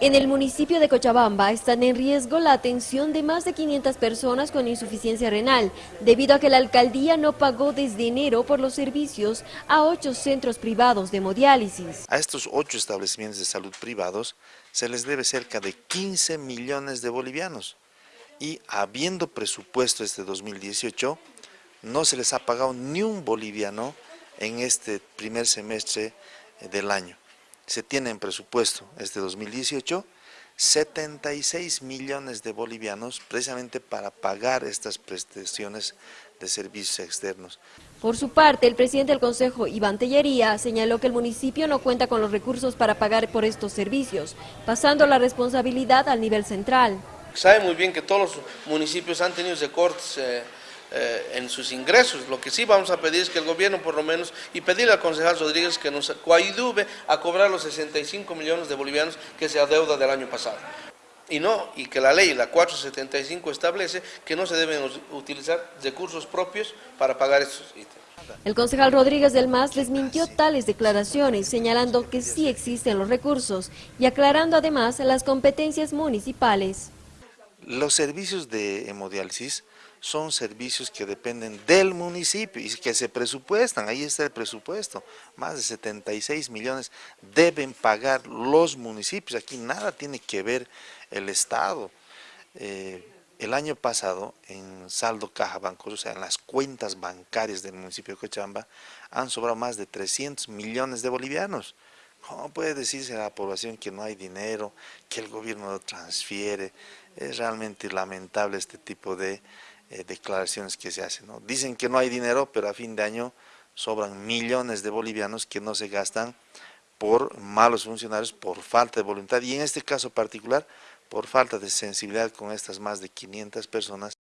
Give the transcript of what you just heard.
En el municipio de Cochabamba están en riesgo la atención de más de 500 personas con insuficiencia renal, debido a que la alcaldía no pagó desde enero por los servicios a ocho centros privados de hemodiálisis. A estos ocho establecimientos de salud privados se les debe cerca de 15 millones de bolivianos y habiendo presupuesto este 2018, no se les ha pagado ni un boliviano en este primer semestre del año se tiene en presupuesto este 2018 76 millones de bolivianos precisamente para pagar estas prestaciones de servicios externos. Por su parte, el presidente del Consejo, Iván Tellería, señaló que el municipio no cuenta con los recursos para pagar por estos servicios, pasando la responsabilidad al nivel central. Sabe muy bien que todos los municipios han tenido recortes eh, eh, en sus ingresos. Lo que sí vamos a pedir es que el gobierno por lo menos, y pedirle al concejal Rodríguez que nos coayuve a cobrar los 65 millones de bolivianos que se adeuda del año pasado. Y no, y que la ley, la 475, establece que no se deben utilizar recursos propios para pagar estos ítems. El concejal Rodríguez del MAS desmintió tales declaraciones, señalando que sí existen los recursos y aclarando además las competencias municipales. Los servicios de hemodiálisis son servicios que dependen del municipio y que se presupuestan, ahí está el presupuesto, más de 76 millones deben pagar los municipios, aquí nada tiene que ver el Estado. Eh, el año pasado en saldo caja banco, o sea, en las cuentas bancarias del municipio de Cochabamba, han sobrado más de 300 millones de bolivianos. ¿Cómo puede decirse a la población que no hay dinero, que el gobierno lo transfiere? Es realmente lamentable este tipo de eh, declaraciones que se hacen. Dicen que no hay dinero, pero a fin de año sobran millones de bolivianos que no se gastan por malos funcionarios, por falta de voluntad y en este caso particular por falta de sensibilidad con estas más de 500 personas